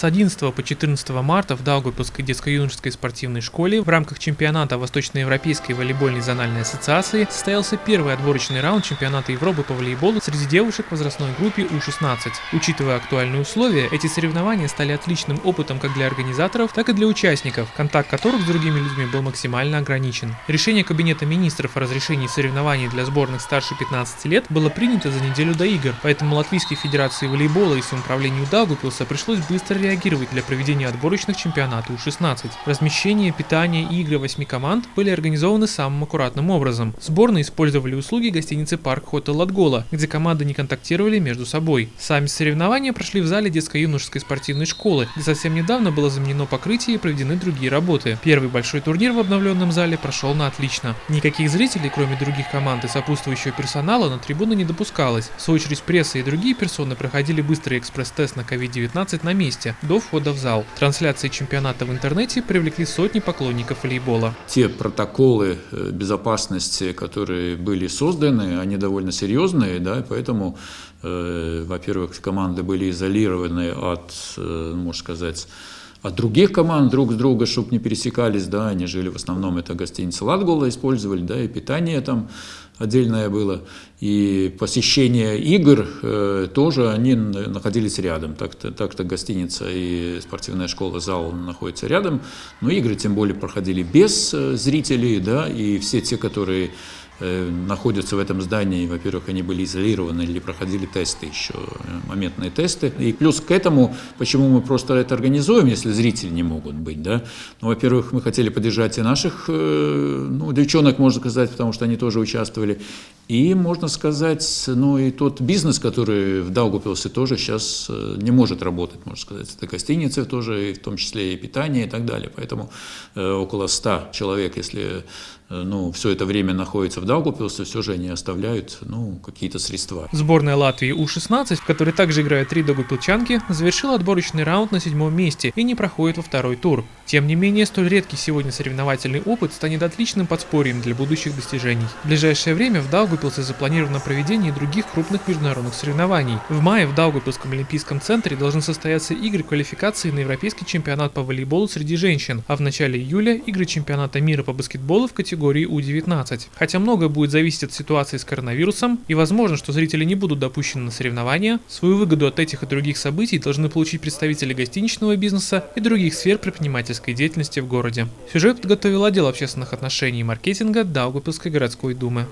С 11 по 14 марта в Даугавпилской детско-юношеской спортивной школе в рамках чемпионата Восточноевропейской волейбольной зональной ассоциации состоялся первый отборочный раунд чемпионата Европы по волейболу среди девушек в возрастной группе У-16. Учитывая актуальные условия, эти соревнования стали отличным опытом как для организаторов, так и для участников, контакт которых с другими людьми был максимально ограничен. Решение Кабинета министров о разрешении соревнований для сборных старше 15 лет было принято за неделю до игр, поэтому Латвийской Федерации волейбола и самоуправлению Даугупилса пришлось быстро реагировать для проведения отборочных чемпионатов У-16. Размещение, питание и игры восьми команд были организованы самым аккуратным образом. Сборные использовали услуги гостиницы Парк Хотел Латгола, где команды не контактировали между собой. Сами соревнования прошли в зале детско-юношеской спортивной школы, где совсем недавно было заменено покрытие и проведены другие работы. Первый большой турнир в обновленном зале прошел на отлично. Никаких зрителей, кроме других команд и сопутствующего персонала, на трибуны не допускалось. В свою очередь пресса и другие персоны проходили быстрый экспресс-тест на COVID-19 на месте, до входа в зал. Трансляции чемпионата в интернете привлекли сотни поклонников волейбола. Те протоколы э, безопасности, которые были созданы, они довольно серьезные, да, поэтому, э, во-первых, команды были изолированы от, э, можно сказать, от других команд друг с друга, чтобы не пересекались, да, они жили в основном, это гостиница Латгола использовали, да, и питание там отдельное было, и посещение игр э, тоже они находились рядом, так-то так -то гостиница и спортивная школа, зал находятся рядом, но игры тем более проходили без э, зрителей, да, и все те, которые находятся в этом здании, во-первых, они были изолированы или проходили тесты еще, э, моментные тесты. И плюс к этому, почему мы просто это организуем, если зрители не могут быть, да? Ну, во-первых, мы хотели поддержать и наших, э, ну, девчонок, можно сказать, потому что они тоже участвовали. И, можно сказать, ну, и тот бизнес, который в Даугупилсе тоже сейчас не может работать, можно сказать. Это гостиницы тоже, и в том числе и питание и так далее. Поэтому около 100 человек, если ну, все это время находится в Даугупилсе, все же они оставляют ну, какие-то средства. Сборная Латвии У-16, в которой также играют три даугупилчанки, завершила отборочный раунд на седьмом месте и не проходит во второй тур. Тем не менее, столь редкий сегодня соревновательный опыт станет отличным подспорьем для будущих достижений. В ближайшее время в Даугупилсе запланировано проведение других крупных международных соревнований. В мае в Даугупилском олимпийском центре должны состояться игры квалификации на Европейский чемпионат по волейболу среди женщин, а в начале июля игры чемпионата мира по баскетболу в категории У-19. Хотя многое будет зависеть от ситуации с коронавирусом, и возможно, что зрители не будут допущены на соревнования, свою выгоду от этих и других событий должны получить представители гостиничного бизнеса и других сфер предпринимательства экономической деятельности в городе. Сюжет подготовил отдел общественных отношений и маркетинга Даугапилской городской думы.